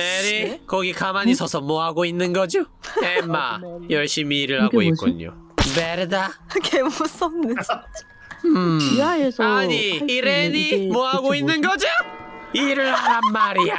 메리 네? 거기 가만히 서서 뭐 하고 있는 거죠? 엠마 열심히 일을 하고 뭐지? 있군요. 베르다. 개 무섭네. 진짜. 음. 지하에서 아니 이레니 뭐 하고 있는? 거죠? 일을 하란 말이야.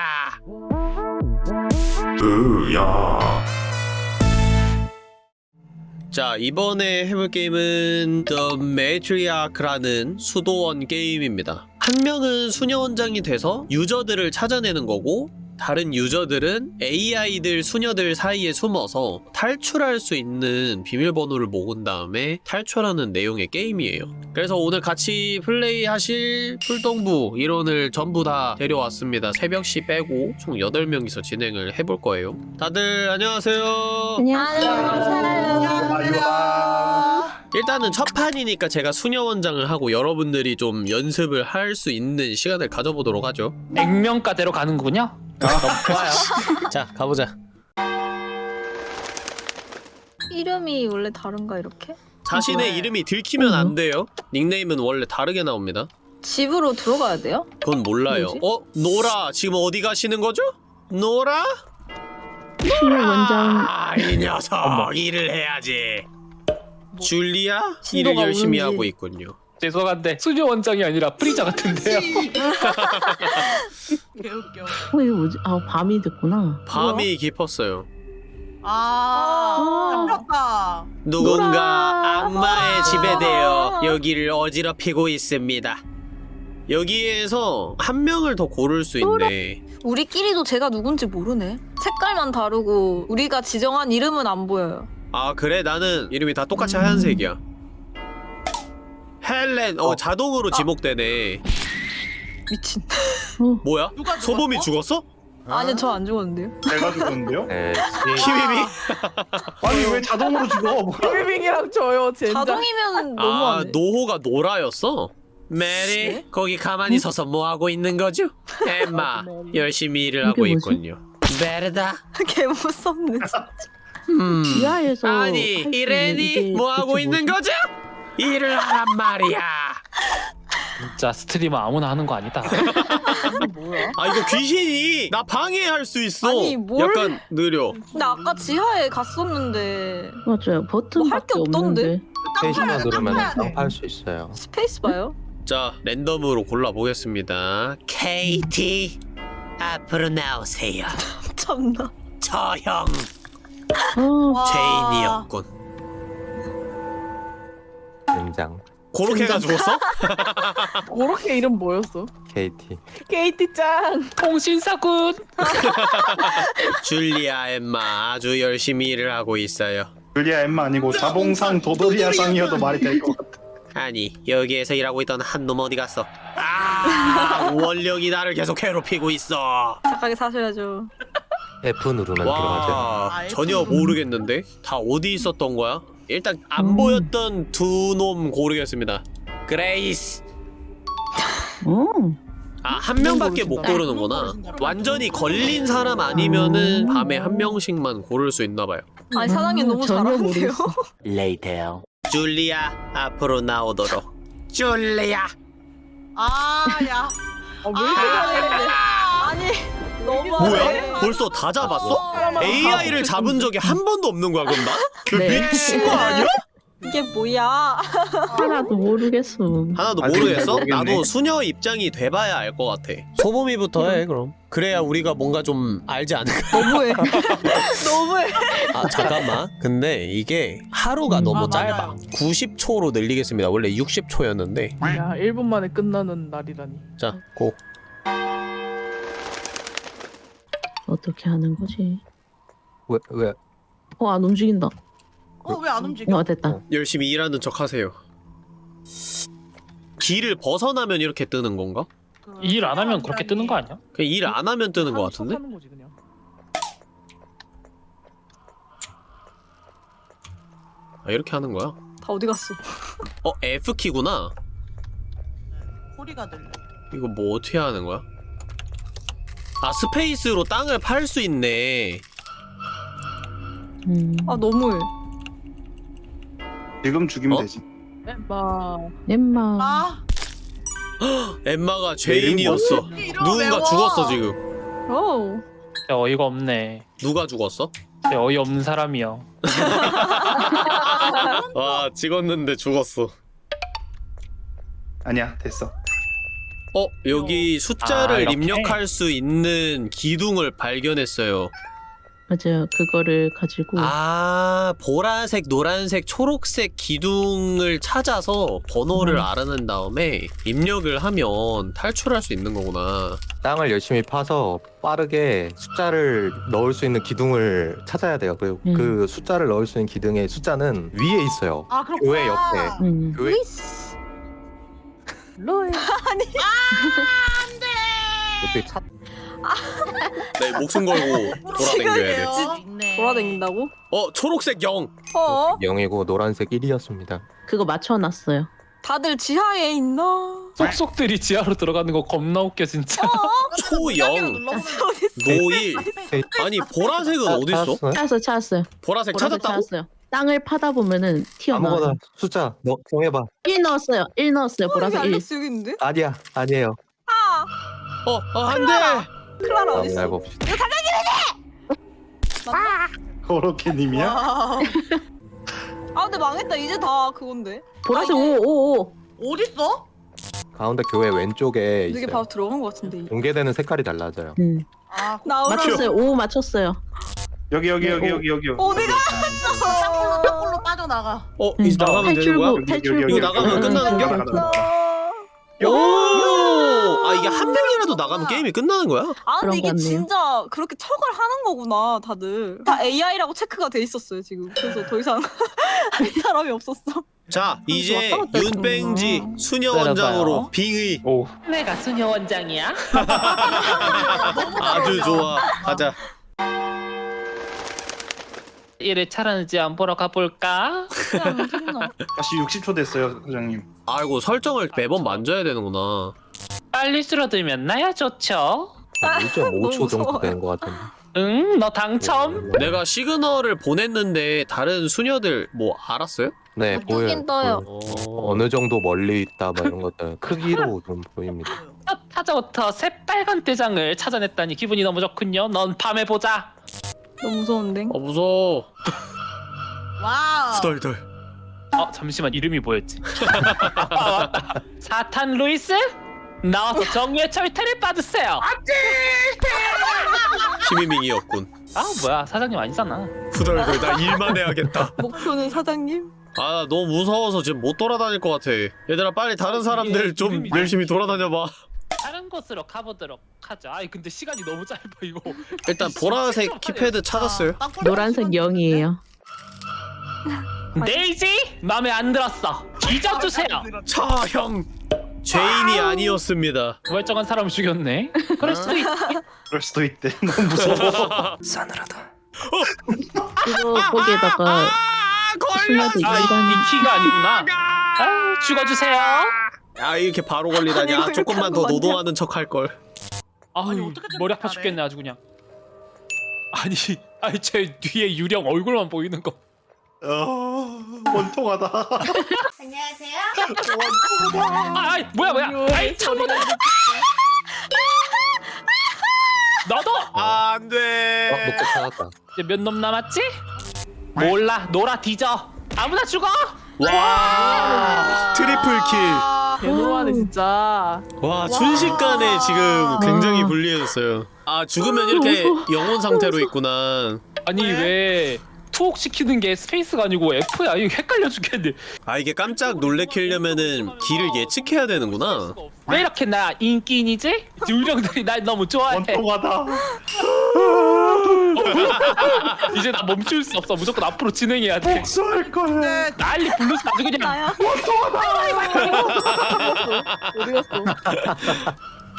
자 이번에 해볼 게임은 The Matriarch라는 수도원 게임입니다. 한 명은 수녀원장이 돼서 유저들을 찾아내는 거고 다른 유저들은 AI들 수녀들 사이에 숨어서 탈출할 수 있는 비밀번호를 모은 다음에 탈출하는 내용의 게임이에요. 그래서 오늘 같이 플레이하실 풀동부 일원을 전부 다 데려왔습니다. 새벽시 빼고 총 8명이서 진행을 해볼 거예요. 다들 안녕하세요. 일단은 첫 판이니까 제가 수녀원장을 하고 여러분들이 좀 연습을 할 수 있는 시간을 가져보도록 하죠. 액면가대로 가는 거군요? 너무 좋아요. 자, 가보자. 이름이 원래 다른가 이렇게? 자신의 네. 이름이 들키면 어. 안 돼요. 닉네임은 원래 다르게 나옵니다. 집으로 들어가야 돼요? 그건 몰라요. 뭐지? 어? 노라 지금 어디 가시는 거죠? 노라? 수녀 원장 아, 이 녀석 일을 해야지. 줄리아 일을 신도가 열심히 오는지. 하고 있군요. 죄송한데 수녀 원장이 아니라 프리자 같은데요. 개웃겨. 어 이거 뭐지? 아 밤이 됐구나. 밤이 깊었어요. 아, 잡혔다. 누군가 노라. 악마의 지배되어 여기를 어지럽히고 있습니다. 여기에서 한 명을 더 고를 수 있네. 우리끼리도 제가 누군지 모르네. 색깔만 다르고 우리가 지정한 이름은 안 보여요. 아 그래 나는 이름이 다 똑같이 음. 하얀색이야. 헬렌 어, 어. 자동으로 지목되네. 미친. 어 뭐야? 누가 소범이 죽었어? 죽었어? 아니 저 안 죽었는데요. 내가 죽었는데요? 키위비? 아니 왜 자동으로 죽어? 뭐. 힐빙이랑 저요, 젠장. 자동이면 아 너무하네. 노호가 노라였어? 메리 네? 거기 가만히 서서 뭐 하고 있는 거죠? 엠마 열심히 일을 하고 이게 뭐지? 있군요. 베르다. 개 무섭네. 진짜. 음. 지하에서 아니 할수 있는 이레니 뭐 하고 대체 있는 뭐지? 거죠? 일을 하란 말이야. 진짜 스트리머 아무나 하는 거 아니다. 뭐야? 아 이거 귀신이 나 방해할 수 있어. 아니, 뭘- 약간 느려. 나 아까 지하에 갔었는데 맞아요 버튼밖에 뭐할게 없던데? 없는데. 스페이스만 누르면. 쌍파할 수 있어요. 스페이스 봐요. 자 랜덤으로 골라 보겠습니다. 케이티 앞으로 나오세요. 참나. 저형어 와. 죄인이었군. 된장 고로케가 죽었어? 그렇게 이름 뭐였어? KT KT 짱. 통신사군. 줄리아 엠마 아주 열심히 일을 하고 있어요. 줄리아 엠마 아니고 자봉상 도도리아 상이어도 말이 될 것 같아. 아니 여기에서 일하고 있던 한 놈 어디 갔어? 아 원령이 나를 계속 괴롭히고 있어. 착하게 사셔야죠. F 누르면 들어가죠. 와 아, 전혀. 모르겠는데 다 어디 있었던 거야? 일단 안 음. 보였던 두 놈 고르겠습니다. 그레이스 어. 아한 명밖에 못 모르신다. 고르는구나. 모르신다. 완전히 걸린 사람 아니면은 밤에 한 명씩만 고를 수 있나 봐요. 아니 사장님 음, 너무 잘하는데요. 모르겠어. 줄리아 앞으로 나오도록. 줄리아. 아, 야. 어, 왜 이렇게 잘해? 아니 너무 뭐야? 벌써 다 잡았어? AI를 잡은 적이 한 번도 없는 거야 그럼 나? 그 네. 미친 거 아니야? 이게 뭐야? 하나도 모르겠어. 하나도 아직 모르겠어? 나도 수녀 입장이 돼봐야 알 것 같아. 소범이부터 해 그럼. 그래야 우리가 뭔가 좀 알지 않을까? 너무해. 너무해. 아 잠깐만. 근데 이게 하루가 음. 너무 아, 짧아. 맞아요. 90초로 늘리겠습니다. 원래 60초였는데. 야, 1분 만에 끝나는 날이라니. 자, 고. 어떻게 하는 거지? 왜 왜? 어 안 움직인다. 어, 왜 안 움직여? 어 됐다. 열심히 일하는 척 하세요. 길을 벗어나면 이렇게 뜨는 건가? 그일안 하면 그렇게 뜨는 거 아니야? 그냥 일 안 하면 뜨는 것 하는 같은데? 거지, 그냥. 아, 이렇게 하는 거야? 다 어디 갔어? 어, F키구나. 소리가 들려. 이거 뭐 어떻게 하는 거야? 아, 스페이스로 땅을 팔 수 있네. 음. 아 너무해. 지금 죽이면 어? 되지. 마. 엠마. 아, 엠마가 죄인이었어. 이름 누군가 외워. 죽었어, 지금. 오. 진짜 어이가 없네. 누가 죽었어? 진짜 어이 없는 사람이요. 와 찍었는데 죽었어. 아니야 됐어. 어 여기 숫자를 아? 입력할 수 있는 기둥을 발견했어요. 맞아요. 그거를 가지고 아 보라색, 노란색, 초록색 기둥을 찾아서 번호를 음. 알아낸 다음에 입력을 하면 탈출할 수 있는 거구나. 땅을 열심히 파서 빠르게 숫자를 넣을 수 있는 기둥을 찾아야 돼요. 그, 음. 그 숫자를 넣을 수 있는 기둥의 숫자는 위에 있어요. 아. 교회 옆에. 음. 교회 루이 스. 로이. 옆에 차네 목숨 걸고 돌아다녀야 돼. 있네. 돌아다닌다고? 어 초록색 0. 어? 0이고 노란색 1이었습니다. 그거 맞춰놨어요. 다들 지하에 있나? 쏙쏙들이 지하로 들어가는 거 겁나 웃겨 진짜. 초영 노일. 아니 보라색은 어디 있어? 찾았어요. 찾았어요. 보라색 보라색 찾았다고? 찾았어요. 땅을 파다 보면은 튀어나와요. 아무거나 숫자 넣, 정해봐. 1 넣었어요. 1 넣었어요. 어, 여기 보라색 1. 알렉스 여기 있는데? 아니야, 아니에요. 아! 어, 어 안 돼. 클라라 다음 어딨어? 날 봅시다. 그렇게님이야? 아 근데 망했다 이제 다 그건데 보라색 아, 이게- 5, 5, 5. 어딨어? 가운데 교회 왼쪽에 이게 있어요. 바로 들어간 것 같은데 공개되는 색깔이 달라져요. 음. 아 나오라 맞췄어요. 5 맞췄어요. 여기 여기 네, 여기 오. 여기 여기. 어디가? 땅굴로 땅굴로 빠져나가. 어 이제 음. 나가면 되는 거야? 탈출구, 탈출구. 이거 나가면 응, 끝나는 응. 오! 아 이게 한 명이라도 나가면 게임이 끝나는 거야? 아 근데 이게. 진짜 그렇게 척을 하는 거구나 다들 다 AI라고 체크가 돼 있었어요 지금 그래서 더 이상 할 사람이 없었어 자 이제 왔다 갔다 윤뺑지. 수녀. 원장으로 빙의 오. 내가 수녀 원장이야? 아주 좋아 가자 1회 차라는지 안 보러 가볼까? 다시 60초 됐어요, 사장님. 아이고 설정을 매번 만져야 되는구나 빨리 줄어들면 나야 좋죠. 1.5초 정도 무서워요. 되는 것 같은데. 응, 너 당첨. 내가 시그널을 보냈는데 다른 수녀들 뭐 알았어요? 네, 보여요. 뜨긴 떠요. 보여요. 어... 어느 정도 멀리 있다 뭐 이런 것들 크기로 좀 보입니다. 첫 타자부터 새빨간 대장을 찾아냈다니 기분이 너무 좋군요. 넌 밤에 보자. 너무 무서운데 어 무서워 와우. 후덜덜 어, 잠시만 이름이 뭐였지? 아. 사탄 루이스? 나와서 정의의 철퇴를 받으세요. 키미밍이었군 아 뭐야 사장님 아니잖아. 후덜덜 나 일만 해야겠다 목표는 사장님 아 너무 무서워서 지금 못 돌아다닐 것 같아 얘들아 빨리 다른 사람들 좀 열심히 돌아다녀봐 다른 곳으로 가보도록 하죠. 아이 근데 시간이 너무 짧아 이거. 일단 보라색 키패드 찾았어요 노란색 0이에요. 데이지 마음에 안 들었어. 뒤져주세요. 차형 죄인이 아니었습니다 멀쩡한 사람을 죽였네. 그럴 수도 있. 그럴 수도 있대. 너무 무서워. 그거 거기에다가 수녀도 아, 이, 일반 이 키가 아니구나. 아, 죽어주세요. 아 이렇게 바로 걸리다니 아니, 아왜 조금만 더 노동하는 척 할걸 아유, 아니, 어떻게 머리 아파? 죽겠네 아주 그냥. 아니, 아니 제 뒤에 유령 얼굴만 보이는 거. 어, 원통하다. 아, 아이, 뭐야 뭐야. 아이 창문. 너도 아 어, 안돼 찾았다. 이제 몇 놈 남았지? 몰라, 놀아 뒤져. 아무나 죽어. 와 트리플 개노하네 진짜. kill 와. 순식간에 지금 굉장히 불리해졌어요. 아 죽으면 이렇게 영혼 상태로 있구나. 아니 왜? 왜 투옥 시키는 게 스페이스가 아니고 F야? 이거 헷갈려 죽겠네. 아 이게 깜짝 놀래키려면은 길을 예측해야 되는구나 왜 이렇게 나 인기인이지? 유령들이 날 너무 좋아해. 원통하다. 이제 나 멈출 수 없어. 무조건 앞으로 진행해야 돼. 복수할 거야. 네. 난리 블루스 아주 그냥 나야 어디 갔어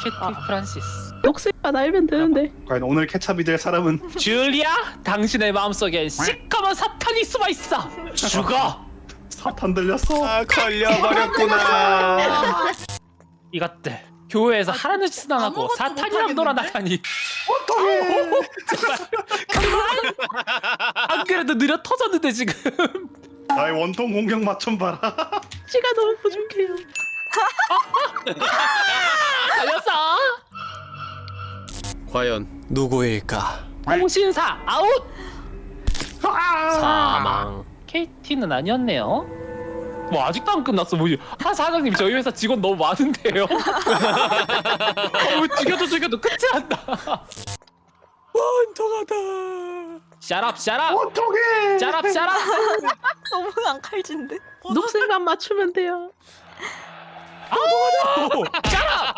케이티 프란시스. 녹색만 알면 되는데. 과연 오늘 케찹이 될 사람은 줄리아, 당신의 마음속엔 시커먼 사탄이 숨어 있어. 죽어. 사탄 들렸어. 아 걸려버렸구나 이것들 교회에서 하라는 짓은 안 하고 사탄이랑? 놀아나다니. 제발 그만. 안 그래도 느려 터졌는데 지금. 나의 원통 공격 맛좀 봐라. 시가 너무 부족해요. 과연 누구일까? 홍신사 아웃. 사망. 케이티는 아니었네요. 뭐 아직도 안 끝났어. 뭐지? 한 사장님 저희 회사 직원 너무 많은데요. 어, 뭐 죽여도 죽여도 끝이 안 나. 원통하다. 샤랍 샤랍 어떡해 샤랍 샤랍. 너무 안 칼진데. 녹색만 맞추면 돼요. 샤랍.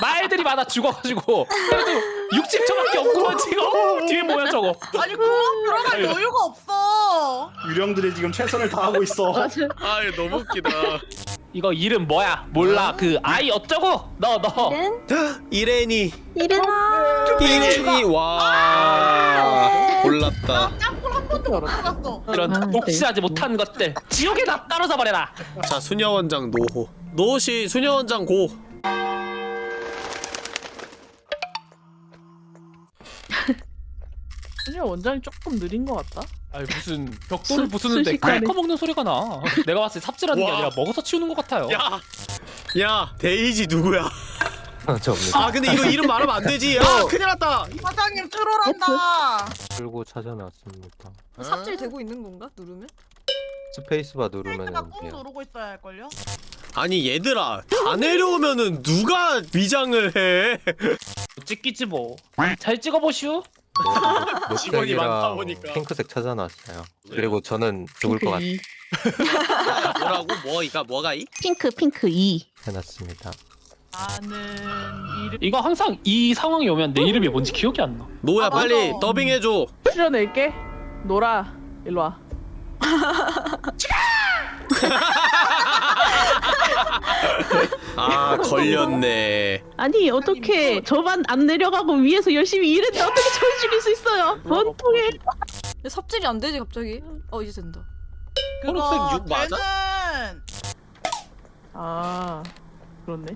말들이 많아 죽어가지고 그래도 60초밖에 없구만 지금. 어, 뒤에 뭐야 저거? 아니 공항 들어갈 여유가 없어. 유령들이 지금 최선을 다하고 있어. 아 이거 너무 웃기다. 이거 이름 뭐야? 몰라. 그 아이 어쩌고? 너 너. 이레니. 이래나. 이레니 와 골랐다. 짱돌 한 번도 못 들어갔어. 이런 아, 독실하지 못한 것들 지옥에 다 떨어져 버려라. 자 수녀 원장 노호. 노시 수녀 원장 고. 원장이 조금 느린 것 같다. 아니 무슨 벽돌을 수- 부수는데 순식간에. 갈 먹는 소리가 나. 내가 봤을 때 삽질하는 게 와. 아니라 먹어서 치우는 것 같아요. 야. 야 데이지 누구야? 접니다. 아 근데 이거 이름 말하면 안 되지. 야 큰일 났다. 사장님 트롤한다. 들고 찾아놨습니다. 삽질 되고 있는 건가? 누르면? 스페이스바 누르면 페이크가 꾹 돼요. 누르고 있어야 할 걸요. 아니 얘들아 다 내려오면은 누가 위장을 해? 찍기지 뭐. 잘 찍어보슈. 직원이 많다 보니까. 핑크색 찾아놨어요. 그리고 저는 죽을 것 같아 2. 뭐라고 뭐 이가 뭐가 이? 핑크 핑크 2. 해놨습니다. 이름 이거 항상 이 상황이 오면 내 이름이 뭔지 기억이 안 나. 노야 아, 빨리 맞아. 더빙해 줘. 출연할게. 노라 일로 와. 아 걸렸네. 아니 어떻게 저만 안 내려가고 위에서 열심히 일했는데 어떻게 저를 죽일 수 있어요? 원통에 삽질이 안 되지 갑자기? 어 이제 된다. 초록색 육 맞아? 걔는 아 그렇네.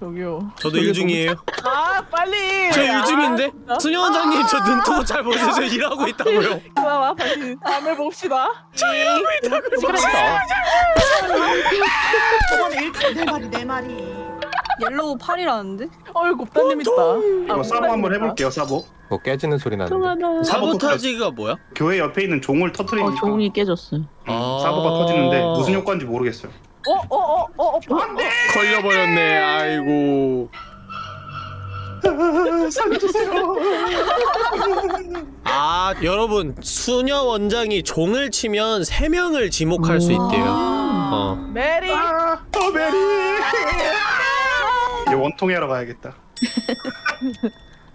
저기요. 저도 일중이에요. 아 빨리. 저 일중인데? 아, 수녀 원장님 저 눈뜨고 잘 보세요. 저 일하고 있다고요. 그나마 다시 다음에 봅시다. 시끄럽다. 저번에 1등 내 말이 내 말이. yellow 8이라는데? 어이 곱다님 있다. 이거 사보 한번 해볼게요 사보 뭐 깨지는 소리 나는데. sabotage가 뭐야? 교회 옆에 있는 종을 터트리니까 어 종이 깨졌어요. 음, 사보가 터지는데 무슨 효과인지 모르겠어요 어어어 어 어, 어, 안돼. 걸려버렸네. 아이고. 살려주세요 아 여러분 수녀 원장이 종을 치면 세 명을 지목할 수 있대요. 어. 메리. 아, 더 메리 이제 원통하러 가야겠다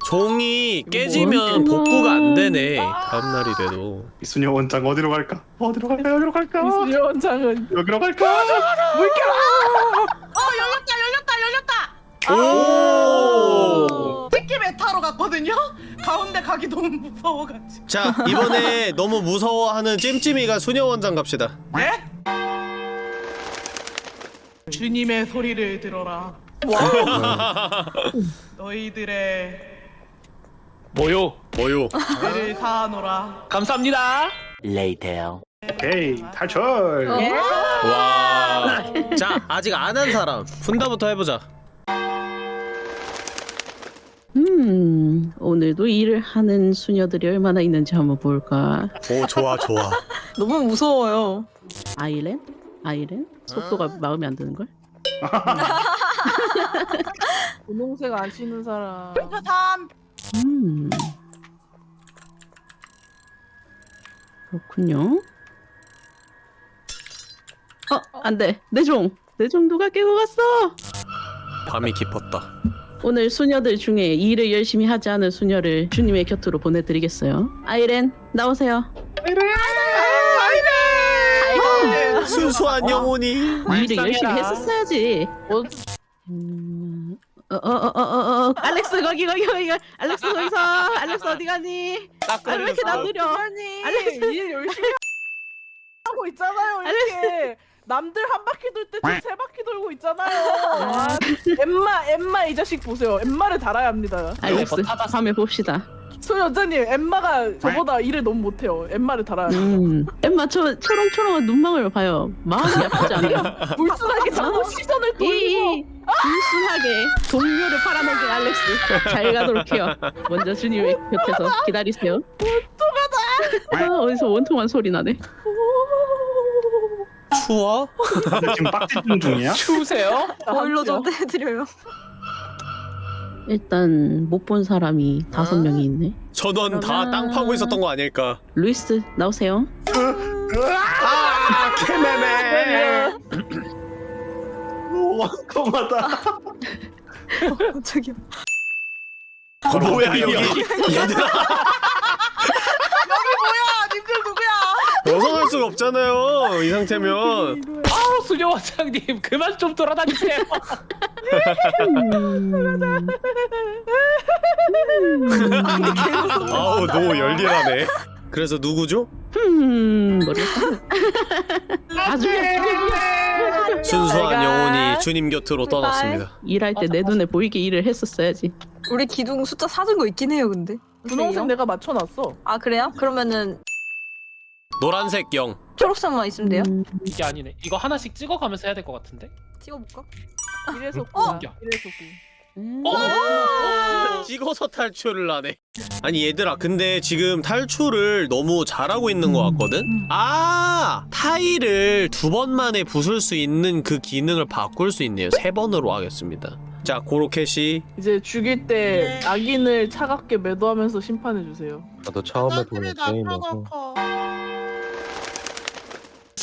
종이 깨지면 복구가 안 되네. 다음 날이 돼도. 이순여 원장 어디로 갈까? 어디로 갈까? 어디로 갈까? 이수리 원장은 여기로 갈까? 어 열렸다 열렸다 열렸다. 오. 특기 메타로 갔거든요. 가운데 가기 너무 무서워가지고. 자 이번에 너무 무서워하는 찜찜이가 수녀 원장 갑시다. 네? 주님의 소리를 들어라. 너희들의 뭐요? 뭐요? 를 사노라. 감사합니다. 오케이 탈출 예? 와. 자 아직 안 한 사람 분다부터 해보자. 음 오늘도 일을 하는 수녀들이 얼마나 있는지 한번 볼까. 오 좋아 좋아. 너무 무서워요. 아이렌? 아이렌? 속도가 마음에 안 드는 걸? 분홍색 안 치는 사람. 핑크 3. 음 그렇군요. 어 안 돼 내 종. 내종 누가 깨고 갔어? 밤이 깊었다. 오늘 수녀들 중에 일을 열심히 하지 않은 수녀를 주님의 곁으로 보내드리겠어요. 아이렌 나오세요. 순수한 영혼이. 일을 열심히 했었어야지. 어, 음, 어어어어어 알렉스 거기 거기 거기 알렉스 거기서 알렉스 어디 가니? 아왜 이렇게? 아니 알렉스. 일 열심히 하고 있잖아요. 이렇게 남들 한 바퀴 돌때저세 바퀴 돌고 있잖아요. 아, 엠마 엠마 이 자식 보세요. 엠마를 달아야 합니다. 알렉스 뭐 타다- 밤에 봅시다. 소 여자님 엠마가 저보다 일을 너무 못해요. 엠마를 달아야 돼. 음. 엠마 저 초롱초롱한 눈망울 봐요. 마음이 아프지 않아요? 불순하게 자꾸 시선을 돌리고 이 불순하게 동료를 팔아넘긴 알렉스 잘 가도록 해요. 먼저 주님의 곁에서 기다리세요. 원통하다. 아, 어디서 원통한 소리 나네. 추워? 지금 빡집중 중이야? 추우세요? 보일러 좀 떼드려요. 일단 못 본 사람이 다섯 아. 명이 있네. 전원 다땅 파고 있었던 거 아닐까? 루이스 나오세요. 아, 케메메. 오, 통하다. 저기요. 어, 뭐야 여기? 얘들아 아 님들 누구야? 벗어날 수가 없잖아요. 이 상태면. 아우 수녀 원장님 그만 좀 돌아다니세요. 음. 아우 노 열일하네. 그래서 누구죠? 음, 모르겠어. 나중에 순수한 내가- 영혼이 주님 곁으로 떠났습니다. 일할 때 내 눈에 보이게 일을 했었어야지. 우리 기둥 숫자 사준 거 있긴 해요, 근데. 분홍색 내가 맞춰놨어. 아 그래요? 그러면은 노란색 영. 초록색만 있으면 돼요? 음, 이게 아니네. 이거 하나씩 찍어가면서 해야 될 것 같은데. 찍어볼까? 이래서 어? 구. 이래서 구. 음. 어? 찍어서 탈출을 하네. 아니 얘들아 근데 지금 탈출을 너무 잘하고 있는 것 같거든? 아 타일을 두 번 만에 부술 수 있는 그 기능을 바꿀 수 있네요. 세 번으로 하겠습니다. 자 고로켓이 이제 죽일 때 악인을 차갑게 매도하면서 심판해 주세요. 나도 처음에 보는 게임이어서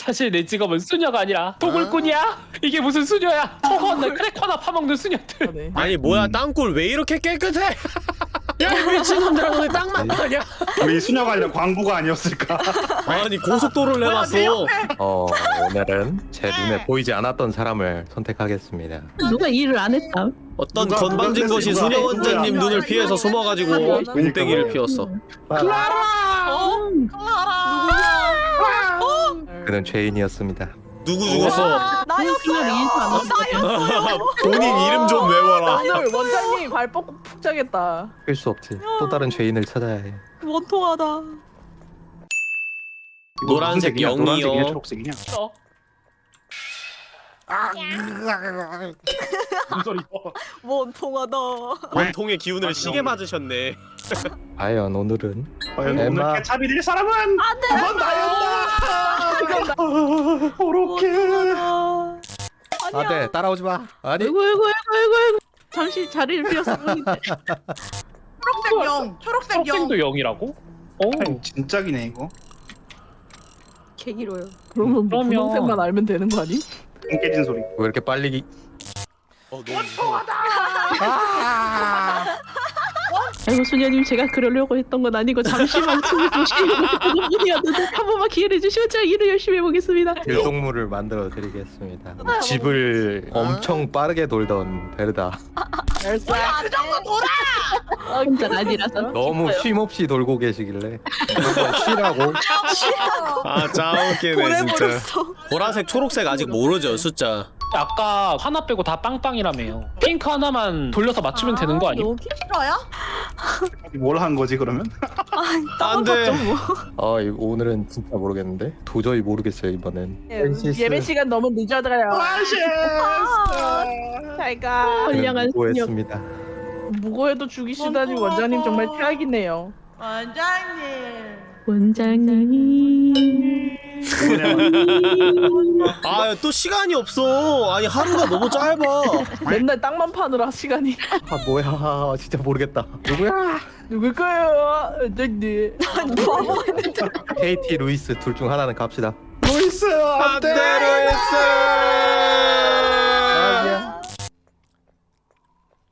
사실 내 직업은 수녀가 아니라 도굴꾼이야. 이게 무슨 수녀야? 허허나 크래커나 파먹는 수녀들. 네. 아니 뭐야 땅굴 왜 이렇게 깨끗해? 미친놈들아 너네 땅만 아니야? 우리 수녀가 아니라 광부가 아니었을까? 아니 고속도로를 해놨어. 어 오늘은 제 눈에 보이지 않았던 사람을 선택하겠습니다. 누가 일을 안 했다. 어떤 누가- 건방진 누가 것이 누가- 수녀 원장님 눈을 누가- 피해서 숨어가지고 누가- 몽땡이를 피웠어. 클라라. 음. 그는 죄인이었습니다. 누구 죽었어? 나였어요. 일도 안 했다. 본인 이름 좀 외워라. 오늘 원장님 발 뻗고 푹 자겠다. 할수 없지. 또 다른 죄인을 찾아야 해. 원통하다. 노란색? 영이요. 노란색이냐? 초록색이냐? 어? 무슨 소리야? 원통하다. 원통의 기운을 시게 맞으셨네. 과연 오늘은 과연 엠마. 오늘 케찹이 될 사람은 그건 나였다. 그렇게. 원통하다. 아, 네 따라오지 마. 아니 아이고 아이고 아이고 아이고 아이고. 잠시 자리를 비웠어. 초록색 영. 초록색 영. 학생도 영이라고? 어. 진짜기네 이거. 개 길어요. 그러면 뭐 그러면- 분홍색만 알면 되는 거 아니? 똥 깨진 소리. 왜 이렇게 빨리 기... 어, 너무 무서워. 아 이고 수녀님 제가 그러려고 했던 건 아니고 잠시만 숨을 쉬려고 했던 뿐이었는데 한 번만 기회를 주시면 제가 일을 열심히 해보겠습니다. 길동물을 만들어 드리겠습니다. 집을 엄청 빠르게 돌던 베르다. 그 정도 돌아. 혼자 아니라서. 너무 쉼 없이 돌고 계시길래 한번 쉬라고. 아 짜웃기네 진짜. 보라색, 초록색 아직 모르죠 숫자. 아까 하나 빼고 다 빵빵이라며요. 핑크 하나만 돌려서 맞추면 되는 거 아니야? 여기? 싫어야? 뭘한 거지 그러면? 안 돼. 아 이거 오늘은 진짜 모르겠는데 도저히 모르겠어요 이번엔. 예배 시간 너무 늦어져요. 아, 잘가. 선량한 수녀. 고했습니다. 무고해도 죽이시다니 원장님 정말 최악이네요. 원장님. 원장님. 아 또 시간이 없어. 아니 하루가 너무 짧아. 맨날 땅만 파느라 시간이 아 뭐야 진짜 모르겠다. 누구야? 누굴까요? 원장님. 바보 했는데. KT 루이스 둘 중 하나는 갑시다. 루이스 안돼. 안대로 했어.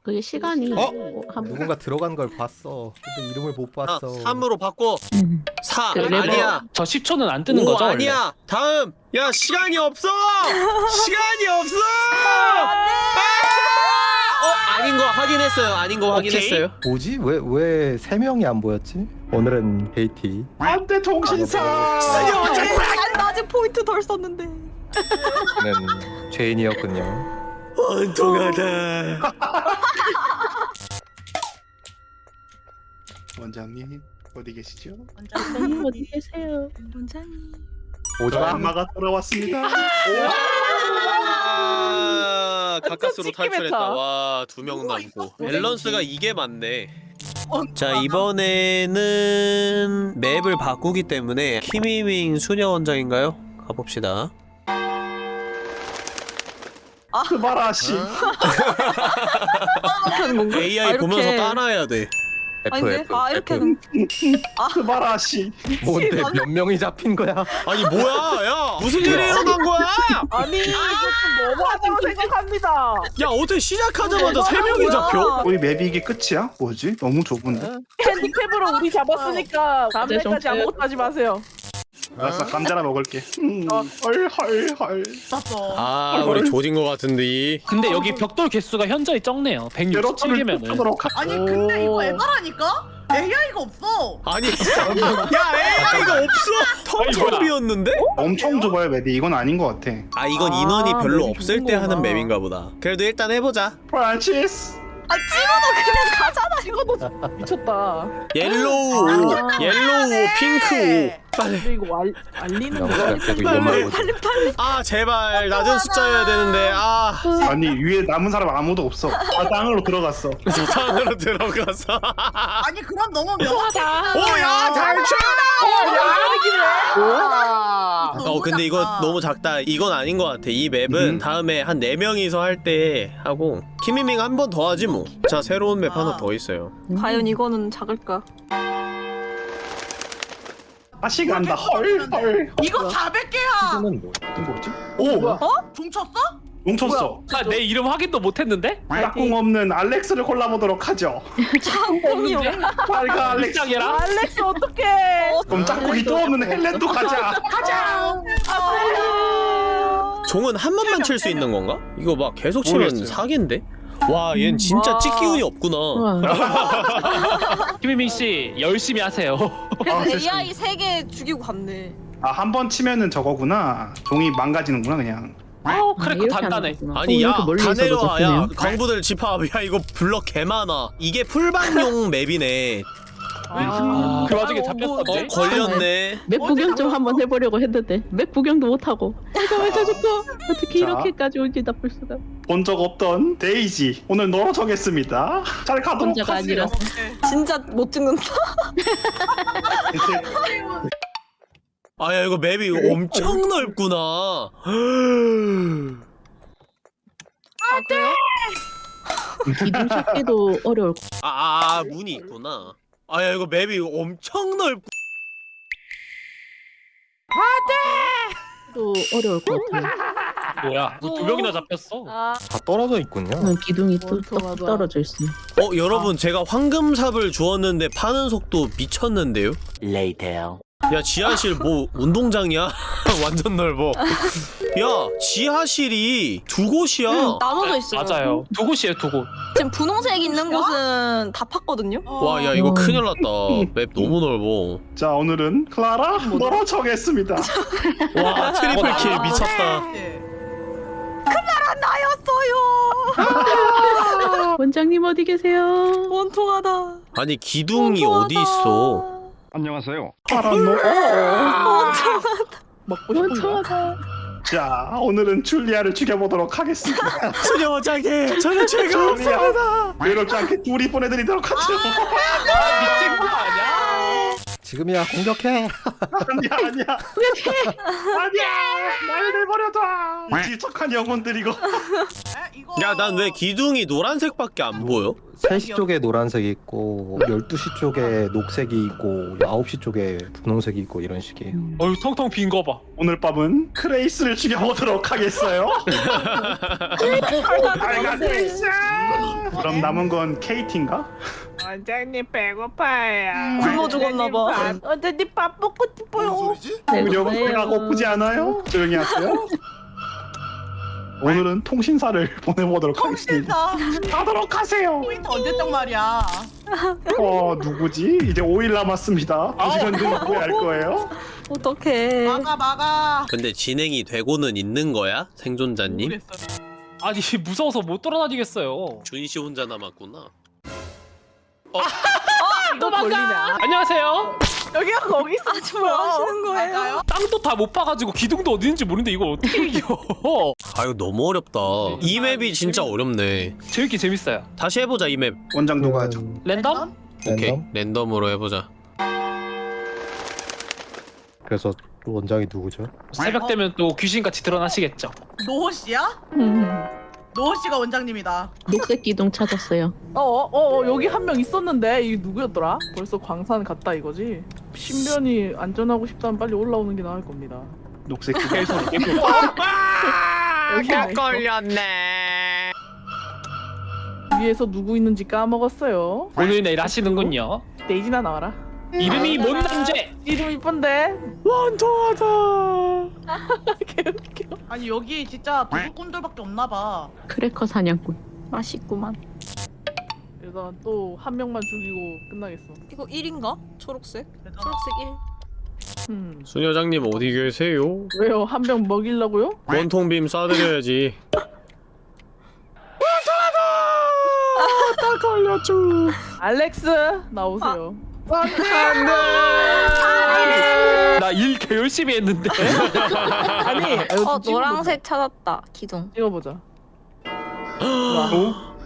그게 시간이 어? 한 누군가 들어간 걸 봤어. 근데 이름을 못 아, 봤어. 3으로 바꿔. 음. 4 그래, 아니야. 저 10초는 안 뜨는 오 거죠? 원래? 아니야. 다음. 야 시간이 없어. 시간이 없어. 아! 어 아닌 거 확인했어요. 아닌 거 확인했어요. 뭐지? 왜왜세 명이 안 보였지? 오늘은 KT. 안돼 통신사. 나 아직 포인트 덜 썼는데. 는 죄인이었군요. 원통하다. 원장님 어디 계시죠? 원장님 어디 계세요? 원장님. 오지마. 엄마가 돌아왔습니다. 아, 가까스로 탈출했다. 와, 두 명 남고. 밸런스가 이게 맞네. 어, 자, 이번에는 맵을 바꾸기 때문에 키미밍 수녀 원장인가요? 가봅시다. 스바라 씨. 하는 건가? AI 아, 이렇게. 보면서 따라해야 돼. F 아닌데? F. 아 이렇게 F. 하는 스바라 씨. 뭔데 몇 명이 잡힌 거야? 아니, 뭐야? 야, 무슨 일이 일어난 거야? 아니 이거 좀 너무하다고 생각합니다. 야, 어떻게 시작하자마자 세 명이? 잡혀? 우리 맵이 이게 끝이야? 뭐지? 너무 좁은데. 핸디캡으로 우리 잡았으니까 다음 네, 날까지 좀 아무것도 하지 마세요. 알았어 감자나 먹을게. 음, 어. 헐헐헐. 봤어. 아, 우리 조진 거 같은데. 근데 여기 벽돌 개수가 현저히 적네요. 제로치를 167개면은. 쫓도록 아니 근데 이거 오. 에바라니까? AI가 없어. 아니, 진짜. 야, AI가 없어! 텅텅비었는데? 엄청 좁아요 map이. 이건 아닌 것 같아. 아, 이건 아, 인원이 별로 map이 없을 때 하는. map인가 보다. 그래도 일단 해보자. 프란치스. 아 찍어도 그냥 가잖아. 찍어도 미쳤다. yellow, 아. yellow, 핑크. 빨리. 이거 알, 알리는 거 영상 계속 이것만 보고. 아, 제발 낮은 숫자여야 되는데. 아, 아니 위에 남은 사람 아무도 없어. 다 땅으로 들어갔어. 조상으로 들어가서. 아니 그럼 너무 명확하다. 오야 탈출! 와. 어 근데 이거 너무 작다. 이건 아닌 것 같아. 이 맵은 음. 다음에 한네 명이서 할 때 하고 키미밍 한 번 더 하지 뭐. 자 새로운 맵 하나 더 있어요. 과연 이거는 작을까? 다시 간다. 헐헐. 이거 400개야. 이거는 뭐? 이거 뭐지? 오 종쳤어? 뭉쳤어. 아, 내 이름 확인도 못했는데? 짝꿍 없는 알렉스를 골라보도록 하죠. 없. 빨가 알렉스. 알렉스 어떡해? 그럼 짝꿍이 또 없는 헬렌도 가자. 가자. 종은 한 번만 칠 수 있는 건가? 이거 막 계속 치면 모르겠어요. 사기인데? 와, 얜 진짜 와. 찍기 운이 없구나. 우와. 김희민 씨 열심히 하세요. 그래서 아, AI 3개 죽이고 갔네. 아 한 번 치면은 저거구나. 종이 망가지는구나 그냥. 아우 아, 크래커 단단해. 아니 어, 야다 내려와 야. 강부들 집합 야 이거 블럭 개 많아 이게 풀방용 맵이네 아, 그 와중에 아이고, 잡혔던데? 어 걸렸네 맵 구경 좀 한번 해보려고 했는데 맵 구경도 못하고 내가 왜 저랬어? 어떻게 자. 이렇게까지 온지 나쁠 수가 본 적 없던 데이지 오늘 너로 정했습니다. 잘 가도록 혼자가 하세요. 아니라서 진짜 못 찍는다. 아야 이거 맵이 엄청 넓구나 아 그래요? 기둥 찾기도 어려울 아, 아, 아 문이 있구나 아야 이거 맵이 엄청 넓고 도 어려울 것 같아요. 뭐야? 뭐두 명이나 잡혔어. 아, 다 떨어져 있군요. 저는 기둥이 또 어, 떡 좋아. 떨어져 있어요. 어 여러분 제가 황금삽을 주었는데 파는 속도 미쳤는데요? 야 지하실 뭐 운동장이야? 완전 넓어 야 지하실이 두 곳이야 응, 나눠져 있어요. 맞아요. 두 곳이에요, 두 곳. 지금 분홍색 있는 곳은 다 팠거든요. 와 야 이거 어. 큰일 났다 map 너무 넓어 자 오늘은 클라라 너로 정했습니다. 와 triple kill 아, 미쳤다 나였어요. 원장님 어디 계세요? 원통하다. 아니 기둥이 어디 있어 안녕하세요. 클라라 너. 먹고 싶은 거. 원청하다. 자 오늘은 줄리아를 죽여보도록 하겠습니다. 수녀 원장님 저는 죄가 없습니다 외롭지 않게 둘이 보내드리도록 하죠. 아, 미친 거 아니야? 지금이야 공격해. 아니야 아니야. 아니야. 나를 내버려둬. 질척한 영혼들 이거. 야 난 왜 기둥이 노란색밖에 안 보여? 3시 쪽에 노란색이 있고 12시 쪽에 녹색이 있고 9시 쪽에 분홍색이 있고 이런 식이에요. 어휴, 텅텅 빈 거 봐. 오늘 밤은 그레이스를 죽여보도록 하겠어요. 그레이스. 그럼 남은 건 케이티인가? 원장님 배고파요. 굶어 죽었나 봐. 원장님 밥 먹고 싶어요. 여러분 배가 고프지 않아요? 조용히 하세요. 오늘은 통신사를 보내보도록 하겠습니다. 통신사. 가도록 하세요. 포인트 언제적 말이야. 어 누구지? 이제 5일 남았습니다. 두 시간 뒤에 후회할 거예요. 어떡해. 막아 막아. 근데 진행이 되고는 있는 거야? 생존자님? 모르겠어. 아니, 무서워서 못 돌아다니겠어요. 준씨 혼자 남았구나 또 걸리네. 아, 안녕하세요. 여기가 거기 있어. 아주 뭐 하시는 거예요? 땅도 다 못 파가지고 기둥도 어디 있는지 모르는데 이걸 어떻게 이겨? 아 이거 너무 어렵다 이 맵이 진짜 어렵네 재밌게 재밌어요. 다시 해보자 이 맵 원장 누가 하죠? 랜덤? 오케이 랜덤? 랜덤으로 해보자 그래서 원장이 누구죠? 새벽 되면 또 귀신같이 드러나시겠죠. 노호 씨야? 음, 노호 씨가 원장님이다. 녹색 기둥 찾았어요. 어, 어, 어, 여기 한 명 있었는데 이 누구였더라? 벌써 광산 갔다 이거지? 신변이 안전하고 싶다면 빨리 올라오는 게 나을 겁니다. 녹색 기둥. 여기 있어. 걸렸네 위에서 누구 있는지 까먹었어요. 오늘 내일 하시는군요. 데이지나 나와라. 이름이 뭔 남제? 이름 이쁜데 원통하다. 개웃겨. 아니 여기 진짜 도둑꾼들밖에 없나 봐. 크래커 사냥꾼. 맛있구만. 일단 또 한 명만 죽이고 끝나겠어. 이거 1인가? 초록색? 초록색 1. 음. 수녀장님 어디 계세요? 왜요? 한 명 먹이려고요? 원통빔 쏴드려야지 알렉스 나오세요. 나일 개 열심히 했는데. 아니, 어 노란색 찾았다. 기둥. 찍어보자. 와.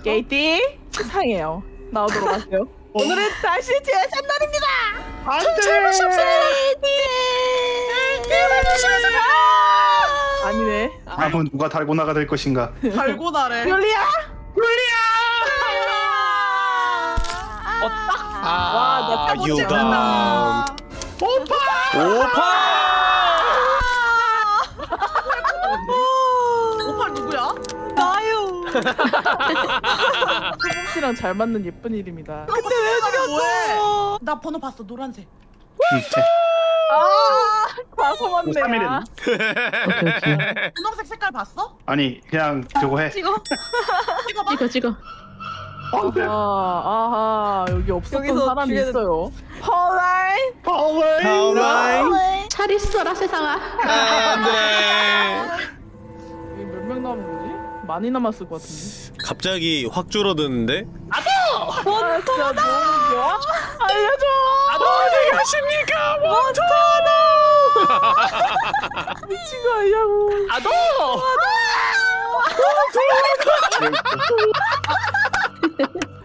게이티 상해요. 나오도록 하세요. 오늘은 다시 제샷 날입니다. 아니네. 아, 다음은 누가 달고나가 될 것인가? 달고나래. 율리야. 아나첫 번째 유감 오파 오팔 소봉 씨랑 잘 맞는 예쁜 이름이다. 근데 왜 죽였어? 나 번호 봤어 노란색. 아, 과소 뭐 맞네야. 분홍색 색깔 봤어? 아니 그냥 저거 해. 찍어. 찍어봐. 찍어 찍어. 아하, 아하, 여기 없었던 여기서 사람이 죽여야 있어요. 펄라인. 파울라인 잘 있어라 세상아. 안돼 여기 몇명 남은 거지? 많이 남았을 것 같은데. 갑자기 확 줄어드는데 아, 너무 좋아. 알려줘. 어디 가십니까 미친 거 아니냐고. 아도.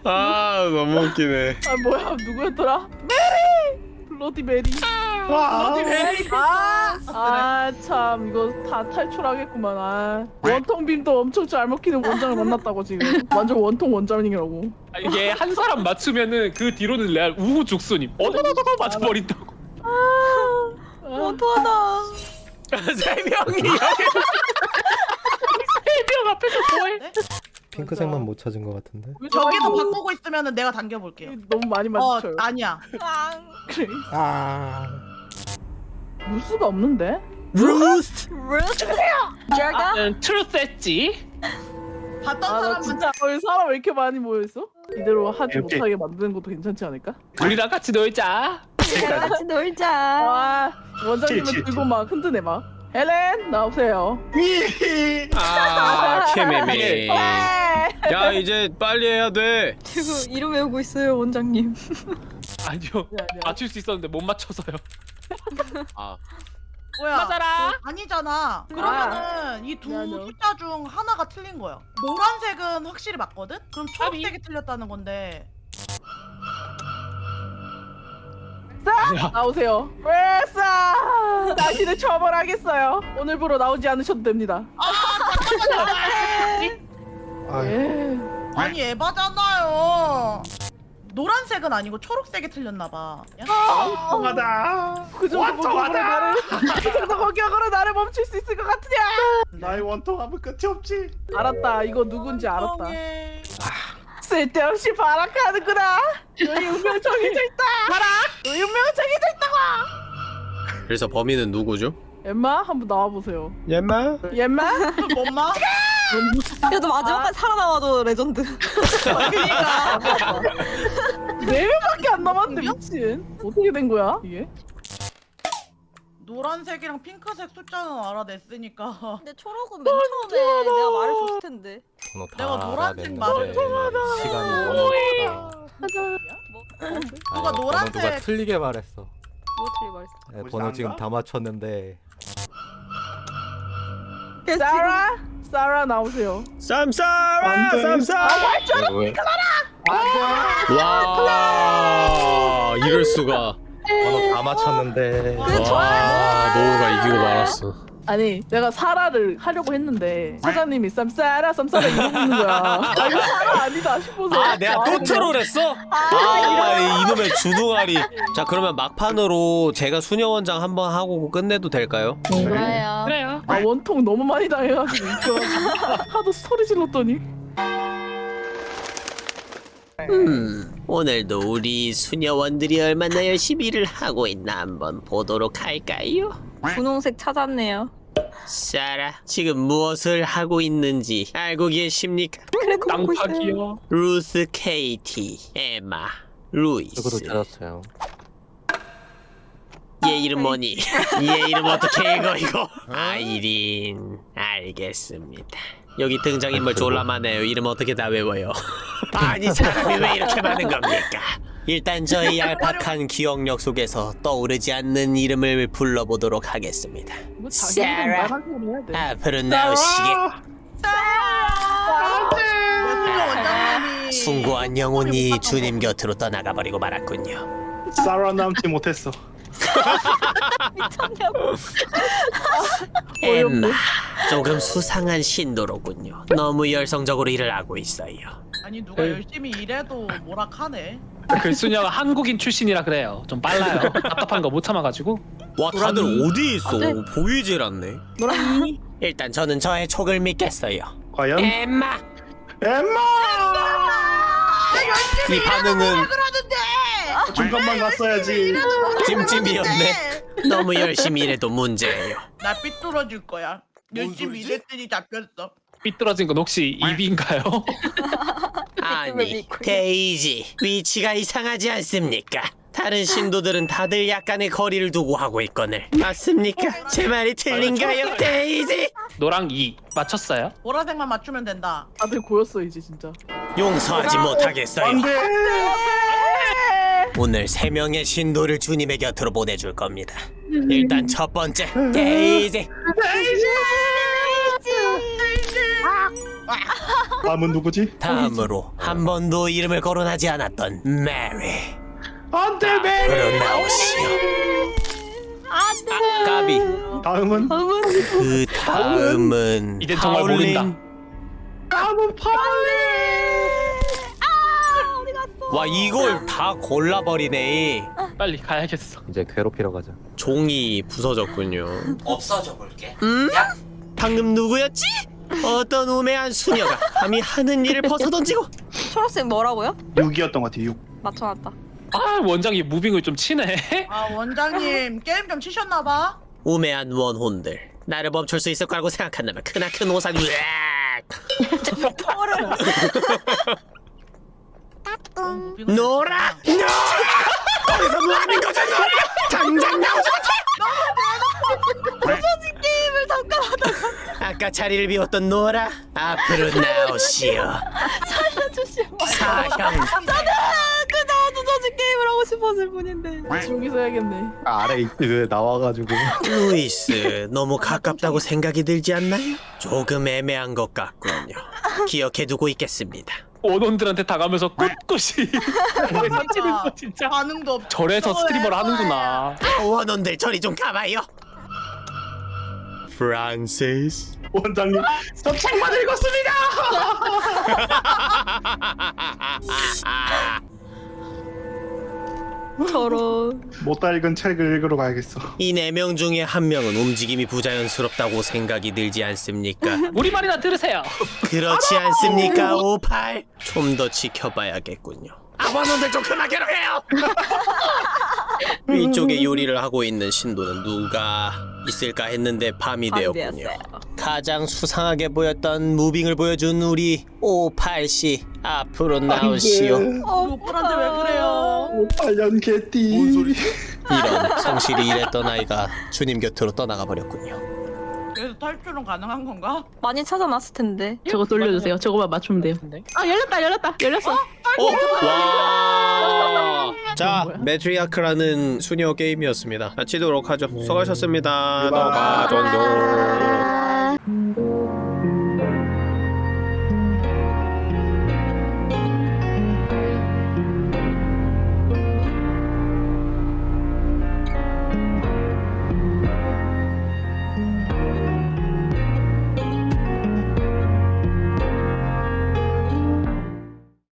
아 너무 웃기네 아 뭐야 누구였더라? 메리. 블러디 메리. 와. 아, 참 이거 다 탈출하겠구만. 아. 원통 빔도 엄청 잘 먹히는 원장을 만났다고 지금. 완전 원통 원장이라고. 아, 이게 한 사람 맞추면은 그 뒤로는 레알 우후 죽순임. 어더더더 맞춰버린다고. 아, 원통하다. 세 명이 해병 앞에서 뭐해? 핑크색만 못 찾은 것 같은데. 왜 저기서 바꾸고 있으면은 내가 당겨볼게요. 너무 많이 어 맞춰요. 아니야. 그래. 아. 루스가 없는데? 루스 제가 나는 트루스 했지. 봤던 아나 사람은 진짜 여기 사람 왜 이렇게 많이 모여있어? 이대로 하지 오케이. 못하게 만드는 것도 괜찮지 않을까? 우리랑 같이 놀자. 같이 놀자. 아 원장님은 들고 치. 막 흔드네 막 헬렌 나오세요 아 케메메 네. 야 이제 빨리 해야 돼 지금 이름 외우고 있어요 원장님. 아니요. 맞출 수 있었는데 못 맞춰서요. 아 뭐야? 맞아라. 아니잖아. 그러면은 이 두 미안해요. 숫자 중 하나가 틀린 거야. 노란색은 확실히 맞거든? 그럼 초록색이 틀렸다는 건데. 나오세요 왜 싸 당신을 처벌하겠어요 오늘부로 나오지 않으셔도 됩니다 아, 예. 아니 에바잖아요. 노란색은 아니고 초록색이 틀렸나봐. 통하다. 그 정도 공격으로 원통하다. 그 정도 공격으로 나를 멈출 수 있을 것 같으냐 나의 원통함은 끝이 없지. 알았다 이거 누군지 알았다. 쓸데없이 발악하는구나 너희 운명 정해져 있다 봐라 너희 운명 정해져 있다고 그래서 범인은 누구죠? 엠마 한번 나와보세요 엠마 엠마 엄마? 그래도 마지막까지 살아남아도 레전드. 그니까. 네 명밖에 안 남았는데 미친 어떻게 된 거야 이게 노란색이랑 핑크색 숫자는 알아냈으니까. 근데 초록은 맨 처음에 내가 말을 줬을 텐데. 번호 다 내가 노란색 말을 시간이 너무. 맞아 누가 노란색- 누가 틀리게 말했어. 뭐 틀리 말했어. 네, 번호? 지금 다 맞췄는데 사라 사라 나오세요. 쌈싸라 안 돼. 쌈싸 이거 왜와 이럴 수가 번호 다 맞췄는데 와 노우가 이기고 말았어 아니 내가 사라를 하려고 했는데 사장님이 쌈싸라 쌈싸라 이러고 있는 거야. 아 이거 사라 아니다 싶어서. 아 내가 또 트롤했어? 아 이놈의 주둥아리 자 그러면 막판으로 제가 수녀원장 한번 하고 끝내도 될까요? 좋아요. 그래요. 아 원통 너무 많이 당해가지고 웃겨가지고 하도 소리 질렀더니 음 오늘도 우리 수녀원들이 얼마나 열심히 일을 하고 있나 한번 보도록 할까요? 분홍색 찾았네요. 사라 지금 무엇을 하고 있는지 알고 계십니까? 땅파기요. 루스 케이티 에마 루이스 저거도 찾았어요. 얘 이름 뭐니? 얘 이름 어떻게 읽어 이거? 아이린 알겠습니다 여기 등장인물 졸라 많아요 이름 어떻게 다 외워요 아니 사람이 왜 이렇게 많은 겁니까? 일단 저희 얄팍한 기억력 속에서 떠오르지 않는 이름을 불러보도록 하겠습니다 사라. 돼. 앞으로 나오시게 원장님이 숭고한 영혼이 주님 곁으로 떠나가버리고 말았군요 사라 남지 못했어. 미쳤냐고. 엠마 조금 수상한 신도로군요 너무 열성적으로 일을 하고 있어요 아니 누가 열심히 일해도 뭐락하네. 그 수녀가 한국인 출신이라 그래요. 좀 빨라요. 답답한 거 못 참아가지고. 와 다들 어디 있어? 네. 보이질 않네. 노랑이. 일단 저는 저의 촉을 믿겠어요. 과연? 엠마 엠마! 이 반응은 중간만 갔어야지. 찜찜이었네. 너무 열심히 일해도 문제예요. 나 삐뚤어질 거야. 열심히 일했더니 잡혔어. 삐뚤어진 건 혹시 입인가요? 아니 데이지 위치가 이상하지 않습니까? 다른 신도들은 다들 약간의 거리를 두고 하고 있거늘 맞습니까? 제 말이 틀린가요? 데이지 노랑 2 맞췄어요? 보라색만 맞추면 된다. 다들 고였어 이제 진짜. 용서하지 못하겠어요. 안돼. 오늘 세 명의 신도를 주님의 곁으로 보내줄 겁니다. 일단 첫 번째 데이지. 다음은 누구지? 다음으로 한 번도 이름을 거론하지 않았던 메리. 안돼 메리. 아, 까비. 다음은 그 다음은 이젠 정말 모른다. 다음은 파울리. 와 이걸 다 골라버리네. 빨리 가야겠어. 이제 괴롭히러 가자. 종이 부서졌군요. 없어져 볼게. 음? 방금 누구였지? 어떤 우매한 수녀가 감히 하는 일을 벗어던지고 초록색 뭐라고요? 6이었던 것 같아. 6. 맞춰놨다. 아 원장이 moving을 좀 치네. 아 원장님 게임 좀 치셨나봐. 우매한 원혼들. 나를 멈출 수 있을 거라고 생각한다면 크나큰 오산 으악! 털을. 노라! 노라! 거기서 뭐하는 거죠 노라? 당장 나오지 부서진 게임을 잠깐 하다가. 아까 자리를 비웠던 노라 앞으로 나오시오. 살려주시면. 사형. 저는 그저 부서진 게임을 하고 싶었을 뿐인데. 여기서 해야겠네. 아래 그 나와가지고 루이스 너무 가깝다고 생각이 들지 않나요? 조금 애매한 것 같군요 기억해두고 있겠습니다 원혼들한테 당하면서 꿋꿋이 사치는 거 진짜. 반응도 없. 절에서 스트리머를 하는구나. 원혼들 저리 좀 가봐요 프란시스 원장님 저 책만 읽었습니다. 저런. 못다 읽은 책을 읽으러 가야겠어. 이 네 명 중에 한 명은 움직임이 부자연스럽다고 생각이 들지 않습니까? 우리 말이나 들으세요. 그렇지 않습니까, 오팔? 좀더 지켜봐야겠군요. 아버님들 좀 그만 괴롭해요! 위쪽에 요리를 하고 있는 신도는 누가 있을까 했는데 밤이 밤이 되었군요. 되었어요. 가장 수상하게 보였던 무빙을 보여준 우리 오팔씨 앞으로 나오시오. 오빠한테 왜 그래요? 8년 개띠. 이런 성실히 일했던 아이가 주님 곁으로 떠나가 버렸군요. 탈출은 가능한 건가? 많이 찾아놨을 텐데. 저거 돌려주세요. 저거만 맞추면 돼요. 아 열렸다 열렸다 열렸어. 어? 와! 자? 매트리아크라는 수녀 게임이었습니다. 마치도록 하죠. 수고하셨습니다. 유바. 너가 정도.